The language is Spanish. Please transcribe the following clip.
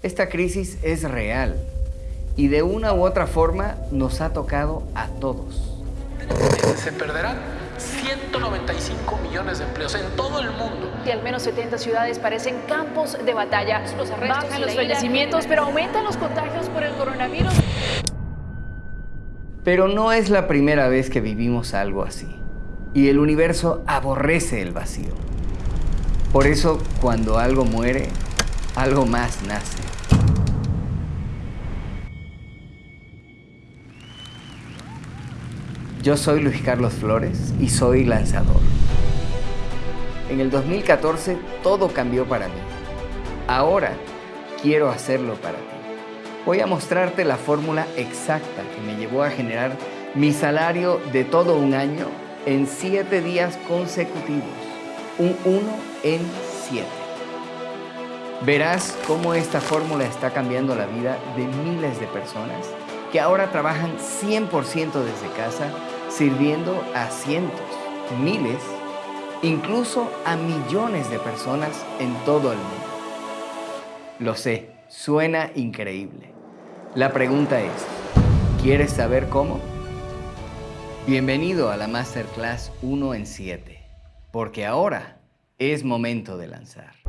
Esta crisis es real y de una u otra forma nos ha tocado a todos. Se perderán 195 millones de empleos en todo el mundo. Y al menos 70 ciudades parecen campos de batalla. Los arrestos Bajan los fallecimientos, pero aumentan los contagios por el coronavirus. Pero no es la primera vez que vivimos algo así. Y el universo aborrece el vacío. Por eso, cuando algo muere, algo más nace. Yo soy Luis Carlos Flores y soy lanzador. En el 2014 todo cambió para mí. Ahora quiero hacerlo para ti. Voy a mostrarte la fórmula exacta que me llevó a generar mi salario de todo un año en siete días consecutivos. Un 1 en 7. Verás cómo esta fórmula está cambiando la vida de miles de personas que ahora trabajan 100% desde casa, sirviendo a cientos, miles, incluso a millones de personas en todo el mundo. Lo sé, suena increíble. La pregunta es, ¿quieres saber cómo? Bienvenido a la Masterclass 1 en 7, porque ahora es momento de lanzar.